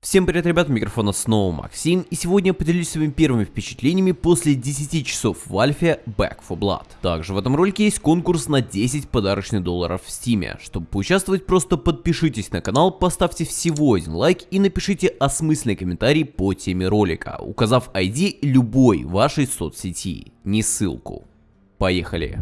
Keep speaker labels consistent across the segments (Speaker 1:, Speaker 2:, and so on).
Speaker 1: Всем привет, ребят, микрофона снова Максим, и сегодня я поделюсь своими первыми впечатлениями после 10 часов в альфе Back for Blood. Также в этом ролике есть конкурс на 10 подарочных долларов в стиме. Чтобы поучаствовать, просто подпишитесь на канал, поставьте всего один лайк и напишите осмысленный комментарий по теме ролика, указав ID любой вашей соцсети, не ссылку. Поехали!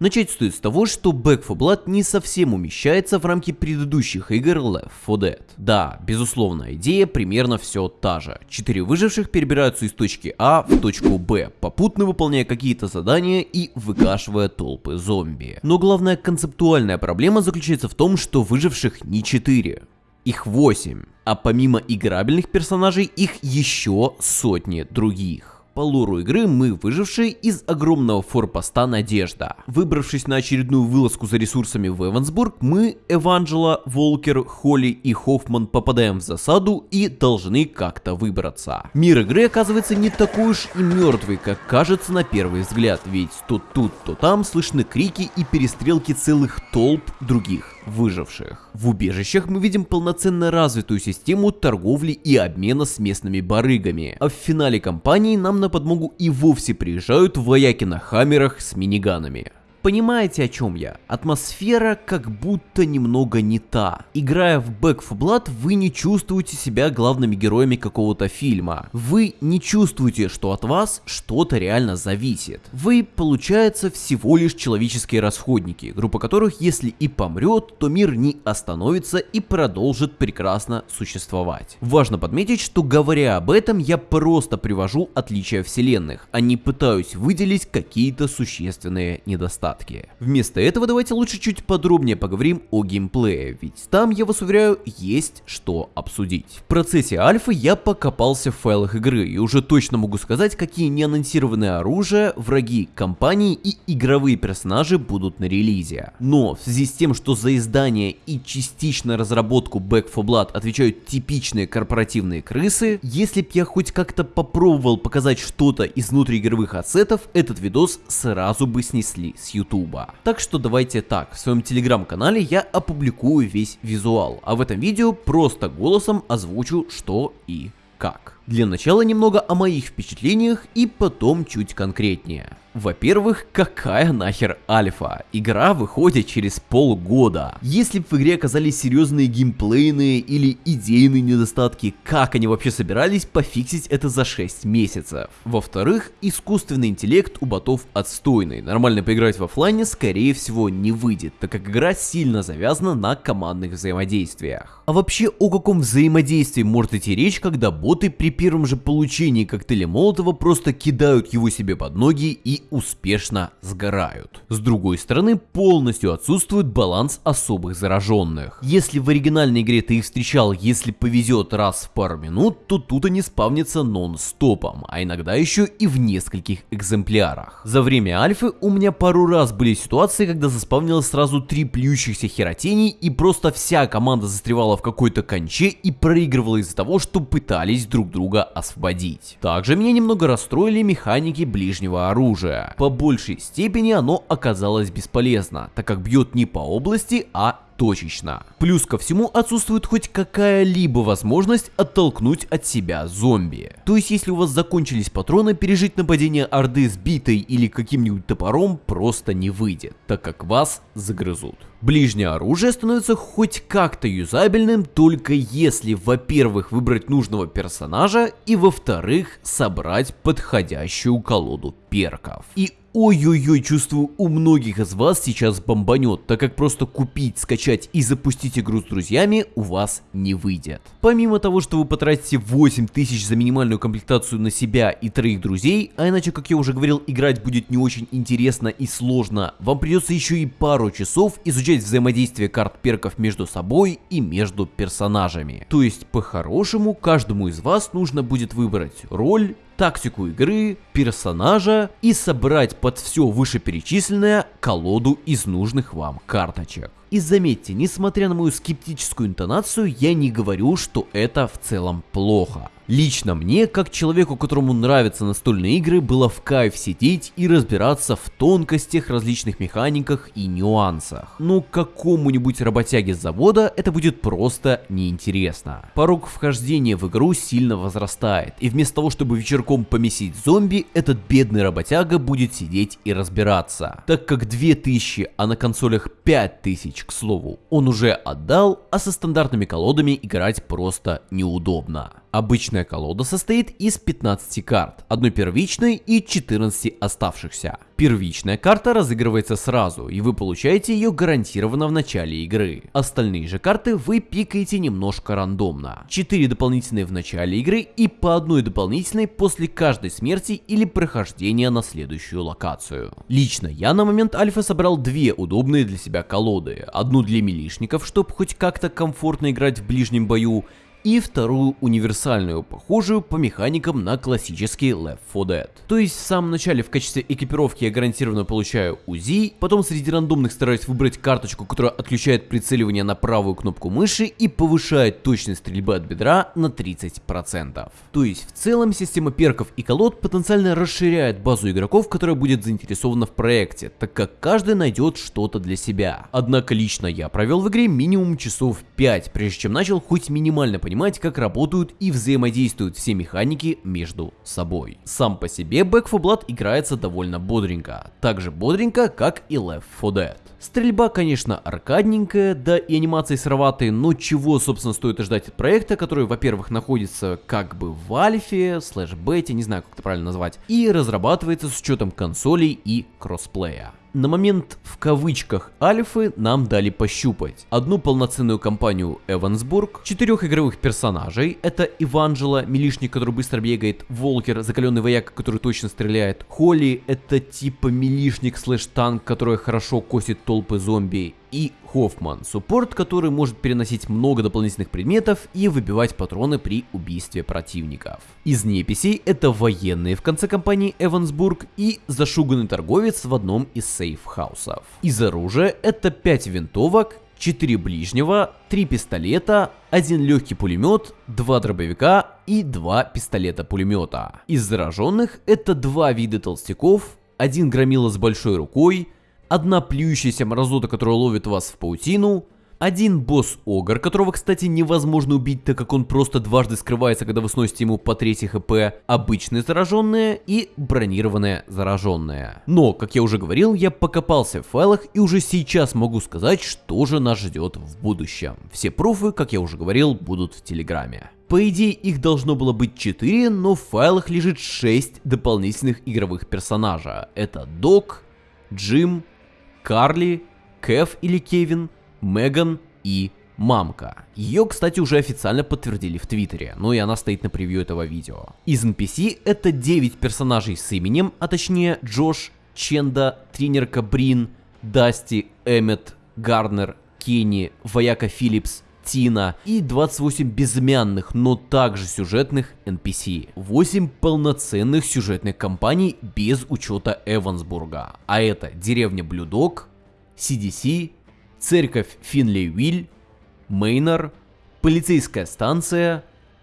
Speaker 1: Начать стоит с того, что Back 4 Blood не совсем умещается в рамки предыдущих игр Left 4 Dead. Да, безусловно, идея примерно все та же. Четыре выживших перебираются из точки А в точку Б, попутно выполняя какие-то задания и выкашивая толпы зомби. Но главная концептуальная проблема заключается в том, что выживших не 4. Их 8, а помимо играбельных персонажей их еще сотни других. По лору игры мы выжившие из огромного форпоста Надежда. Выбравшись на очередную вылазку за ресурсами в Эвансбург, мы, Эванджела, Волкер, Холли и Хоффман попадаем в засаду и должны как-то выбраться. Мир игры оказывается не такой уж и мертвый, как кажется на первый взгляд, ведь то тут, то там слышны крики и перестрелки целых толп других выживших. В убежищах мы видим полноценно развитую систему торговли и обмена с местными барыгами, а в финале кампании нам на подмогу и вовсе приезжают вояки на хаммерах с миниганами. Понимаете, о чем я? Атмосфера как будто немного не та. Играя в Back 4 Blood, вы не чувствуете себя главными героями какого-то фильма. Вы не чувствуете, что от вас что-то реально зависит. Вы, получается, всего лишь человеческие расходники, группа которых, если и помрет, то мир не остановится и продолжит прекрасно существовать. Важно подметить, что говоря об этом, я просто привожу отличия вселенных, а не пытаюсь выделить какие-то существенные недостатки недостатки. Вместо этого давайте лучше чуть подробнее поговорим о геймплее, ведь там, я вас уверяю, есть что обсудить. В процессе альфы я покопался в файлах игры и уже точно могу сказать, какие неанонсированные оружия, враги компании и игровые персонажи будут на релизе. Но в связи с тем, что за издание и частично разработку Back 4 Blood отвечают типичные корпоративные крысы, если б я хоть как-то попробовал показать что-то из внутриигровых ассетов, этот видос сразу бы снесли с ютуба. Так что давайте так, в своем телеграм-канале я опубликую весь визуал, а в этом видео просто голосом озвучу что и как. Для начала немного о моих впечатлениях и потом чуть конкретнее. Во-первых, какая нахер альфа? Игра выходит через полгода. Если в игре оказались серьезные геймплейные или идейные недостатки, как они вообще собирались пофиксить это за 6 месяцев? Во-вторых, искусственный интеллект у ботов отстойный. Нормально поиграть в офлайне скорее всего не выйдет, так как игра сильно завязана на командных взаимодействиях. А вообще о каком взаимодействии может идти речь, когда боты при первом же получении коктейля Молотова просто кидают его себе под ноги и успешно сгорают. С другой стороны, полностью отсутствует баланс особых зараженных. Если в оригинальной игре ты их встречал, если повезет раз в пару минут, то тут они спавнятся нон-стопом, а иногда еще и в нескольких экземплярах. За время альфы у меня пару раз были ситуации, когда заспавнилось сразу три плюющихся херотений и просто вся команда застревала в какой-то конче и проигрывала из-за того, что пытались друг друга освободить. Также меня немного расстроили механики ближнего оружия По большей степени оно оказалось бесполезно, так как бьет не по области, а точечно. Плюс ко всему отсутствует хоть какая-либо возможность оттолкнуть от себя зомби. То есть если у вас закончились патроны, пережить нападение орды с битой или каким-нибудь топором просто не выйдет, так как вас загрызут. Ближнее оружие становится хоть как-то юзабельным, только если, во-первых, выбрать нужного персонажа, и во-вторых, собрать подходящую колоду перков. И Ой-ой-ой, чувствую, у многих из вас сейчас бомбанет, так как просто купить, скачать и запустить игру с друзьями у вас не выйдет. Помимо того, что вы потратите 8000 за минимальную комплектацию на себя и троих друзей, а иначе, как я уже говорил, играть будет не очень интересно и сложно, вам придется еще и пару часов изучать взаимодействие карт перков между собой и между персонажами. То есть, по-хорошему, каждому из вас нужно будет выбрать роль, тактику игры, персонажа и собрать под все вышеперечисленное колоду из нужных вам карточек. И заметьте, несмотря на мою скептическую интонацию, я не говорю, что это в целом плохо. Лично мне, как человеку, которому нравятся настольные игры, было в кайф сидеть и разбираться в тонкостях, различных механиках и нюансах. Но какому-нибудь работяге с завода это будет просто неинтересно. Порог вхождения в игру сильно возрастает, и вместо того, чтобы вечерком помесить зомби, этот бедный работяга будет сидеть и разбираться. Так как 2000, а на консолях 5000, к слову, он уже отдал, а со стандартными колодами играть просто неудобно. Обычная колода состоит из 15 карт, одной первичной и 14 оставшихся. Первичная карта разыгрывается сразу, и вы получаете ее гарантированно в начале игры. Остальные же карты вы пикаете немножко рандомно. 4 дополнительные в начале игры и по одной дополнительной после каждой смерти или прохождения на следующую локацию. Лично я на момент альфа собрал две удобные для себя колоды. Одну для милишников, чтобы хоть как-то комфортно играть в ближнем бою, и вторую универсальную, похожую по механикам на классический Left 4 Dead. То есть в самом начале в качестве экипировки я гарантированно получаю УЗИ, потом среди рандомных стараюсь выбрать карточку, которая отключает прицеливание на правую кнопку мыши и повышает точность стрельбы от бедра на 30%. То есть в целом система перков и колод потенциально расширяет базу игроков, которая будет заинтересована в проекте, так как каждый найдет что-то для себя. Однако лично я провел в игре минимум часов 5, прежде чем начал хоть минимально понимать понимать, как работают и взаимодействуют все механики между собой. Сам по себе Back 4 Blood играется довольно бодренько, так же бодренько, как и Left 4 Dead. Стрельба, конечно, аркадненькая, да и анимации сыроватые, но чего, собственно, стоит ожидать от проекта, который, во-первых, находится как бы в альфе, slash бете, не знаю, как это правильно назвать, и разрабатывается с учетом консолей и кроссплея на момент в кавычках альфы нам дали пощупать. Одну полноценную кампанию Эвансбург, четырех игровых персонажей, это Эванжело, милишник, который быстро бегает, Волкер, закаленный вояк, который точно стреляет, Холли, это типа милишник slash танк, который хорошо косит толпы зомби, и Хоффман, суппорт, который может переносить много дополнительных предметов и выбивать патроны при убийстве противников. Из неписей это военные в конце кампании Эвансбург и зашуганный торговец в одном из safe house ов. Из оружия это 5 винтовок, 4 ближнего, 3 пистолета, 1 легкий пулемет, 2 дробовика и 2 пистолета-пулемета. Из зараженных это 2 вида толстяков, 1 громила с большой рукой, одна плюющаяся мразота, которая ловит вас в паутину, один босс-огр, которого, кстати, невозможно убить, так как он просто дважды скрывается, когда вы сносите ему по 3 HP, обычные зараженные и бронированные зараженные. Но, как я уже говорил, я покопался в файлах и уже сейчас могу сказать, что же нас ждет в будущем. Все пруфы, как я уже говорил, будут в Телеграме. По идее их должно было быть 4, но в файлах лежит 6 дополнительных игровых персонажа. Это Док, Джим, Карли, Кэв или Кевин, Меган и Мамка. Ее, кстати, уже официально подтвердили в Твиттере, ну и она стоит на превью этого видео. Из NPC это 9 персонажей с именем, а точнее Джош, Ченда, тренерка Брин, Дасти, Эммет, Гарнер, Кенни, Вояка Филлипс, Тина и 28 безымянных, но также сюжетных NPC. 8 полноценных сюжетных кампаний без учета Эвансбурга. А это деревня Блюдок, CDC, церковь Финли-Виль, Мейнер, полицейская станция,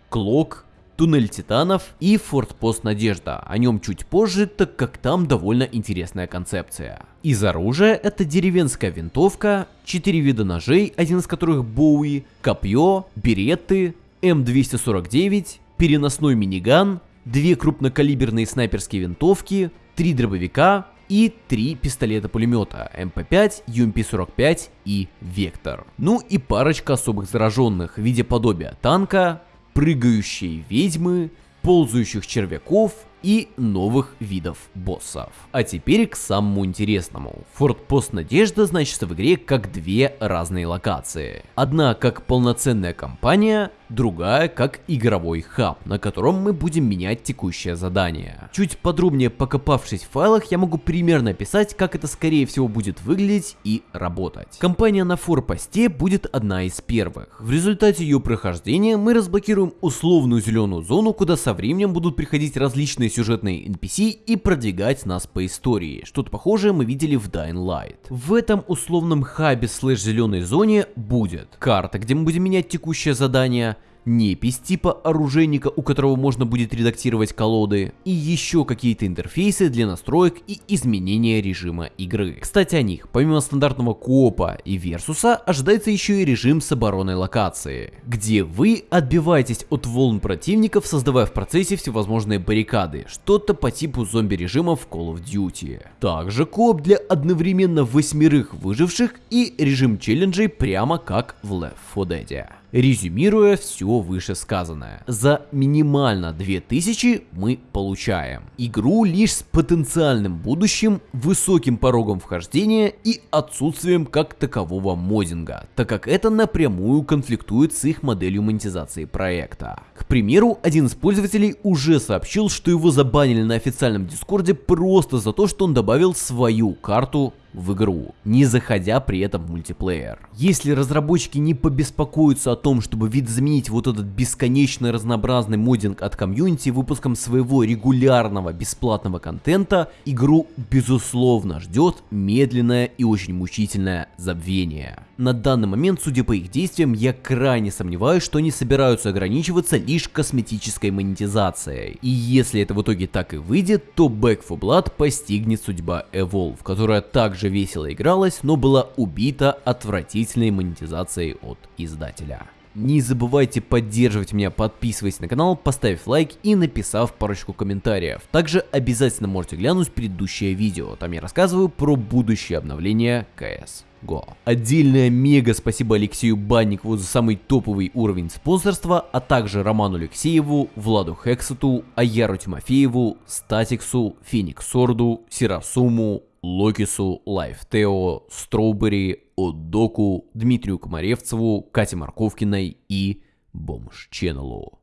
Speaker 1: Клок, Туннель Титанов и Фортпост Надежда. О нем чуть позже, так как там довольно интересная концепция. Из оружия это деревенская винтовка, 4 вида ножей, один из которых Боуи, копье, береты, М249, переносной миниган, две крупнокалиберные снайперские винтовки, три дробовика и три пистолета-пулемета MP-5, UMP-45 и Вектор. Ну и парочка особых зараженных в виде подобия танка, прыгающие ведьмы, ползающих червяков и новых видов боссов. А теперь к самому интересному. Форпост Надежда значится в игре как две разные локации. Одна как полноценная кампания, другая как игровой хаб, на котором мы будем менять текущее задание. Чуть подробнее покопавшись в файлах, я могу примерно описать, как это скорее всего будет выглядеть и работать. Компания на форпосте будет одна из первых. В результате ее прохождения мы разблокируем условную зеленую зону, куда со временем будут приходить различные сюжетные NPC и продвигать нас по истории. Что-то похожее мы видели в Dying Light. В этом условном хабе слэш зеленой зоне будет карта, где мы будем менять текущее задание, непись типа оружейника, у которого можно будет редактировать колоды, и еще какие-то интерфейсы для настроек и изменения режима игры. Кстати о них, помимо стандартного коопа и версуса, ожидается еще и режим с обороной локации, где вы отбиваетесь от волн противников, создавая в процессе всевозможные баррикады, что-то по типу зомби-режима в Call of Duty. Также кооп для одновременно восьмерых выживших и режим челленджей прямо как в Left 4 Dead. Резюмируя все вышесказанное, за минимально 2000 мы получаем игру лишь с потенциальным будущим, высоким порогом вхождения и отсутствием как такового моддинга, так как это напрямую конфликтует с их моделью монетизации проекта. К примеру, один из пользователей уже сообщил, что его забанили на официальном дискорде просто за то, что он добавил свою карту в игру, не заходя при этом в мультиплеер. Если разработчики не побеспокоятся о том, чтобы видозаменить вот этот бесконечно разнообразный моддинг от комьюнити выпуском своего регулярного бесплатного контента, игру безусловно ждет медленное и очень мучительное забвение. На данный момент, судя по их действиям, я крайне сомневаюсь, что они собираются ограничиваться лишь косметической монетизацией. И если это в итоге так и выйдет, то Back 4 Blood постигнет судьба Evolve, которая также весело игралась, но была убита отвратительной монетизацией от издателя. Не забывайте поддерживать меня, подписываясь на канал, поставив лайк и написав парочку комментариев. Также обязательно можете глянуть предыдущее видео, там я рассказываю про будущее обновление CS. Go. Отдельное мега спасибо Алексею Банникову за самый топовый уровень спонсорства, а также Роману Алексееву, Владу Хексету, Аяру Тимофееву, Статиксу, Феникс Сорду, Сирасуму, Локису, Лайфтео, Строубери, Отдоку, Дмитрию Комаревцеву, Кате Марковкиной и Бомж Ченнелу.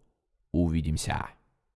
Speaker 1: Увидимся.